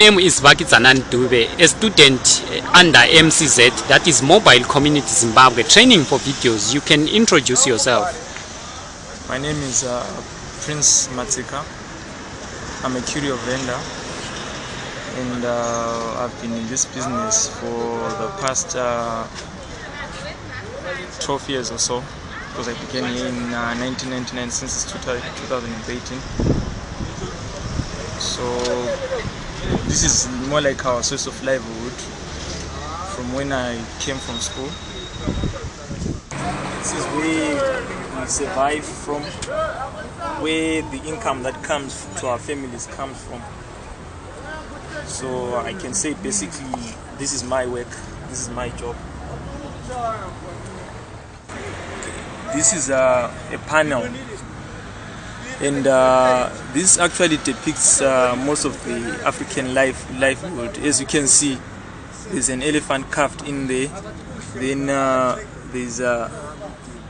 name is Vakitsanan Dube, a student uh, under MCZ, that is Mobile Community Zimbabwe, training for videos. You can introduce yourself. My name is uh, Prince Matsika. I'm a curio vendor and uh, I've been in this business for the past uh, 12 years or so because I began in uh, 1999 since 2018. So this is more like our source of livelihood from when I came from school. This is where we survive from, where the income that comes to our families comes from. So I can say basically this is my work, this is my job. This is a, a panel and uh, this actually depicts uh, most of the African life livelihood. As you can see, there's an elephant carved in there, then uh, there's a,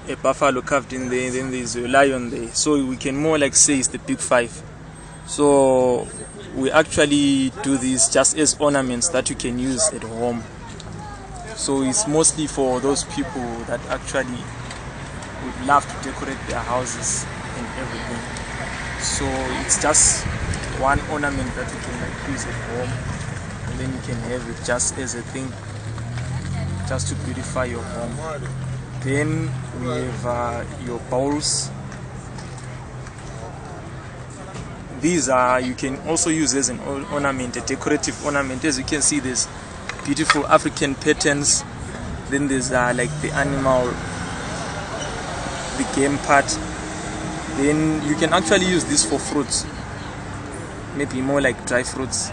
a buffalo carved in there, then there's a lion there. So we can more like say it's the big five. So we actually do this just as ornaments that you can use at home. So it's mostly for those people that actually would love to decorate their houses and everything. So it's just one ornament that you can like use at home and then you can have it just as a thing just to beautify your home. Then we have uh, your bowls. These are you can also use as an ornament, a decorative ornament. As you can see, there's beautiful African patterns. Then there's uh, like the animal the game part then you can actually use this for fruits. Maybe more like dry fruits.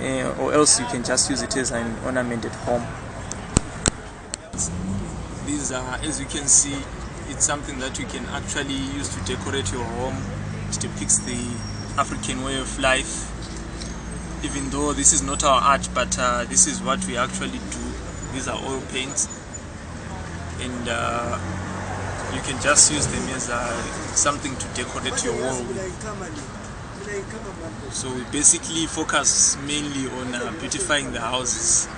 Uh, or else you can just use it as an ornament at home. These are as you can see it's something that you can actually use to decorate your home. It depicts the African way of life. Even though this is not our art but uh, this is what we actually do. These are oil paints. And uh, you can just use them as uh, something to decorate your wall with. So we basically focus mainly on uh, beautifying the houses.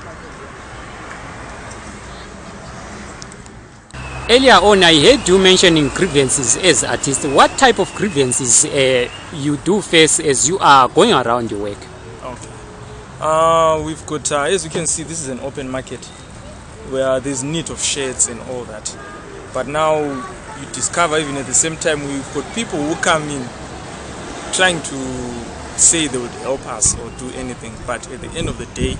Earlier on, I heard you mentioning grievances as artists. What type of grievances uh, you do face as you are going around your work? Okay. Uh, we've got, uh, as you can see, this is an open market where there's need of shades and all that. But now you discover even at the same time we've got people who come in trying to say they would help us or do anything. But at the end of the day,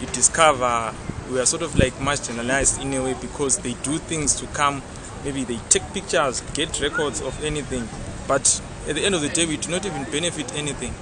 you discover we are sort of like marginalized in a way because they do things to come. Maybe they take pictures get records of anything. But at the end of the day we do not even benefit anything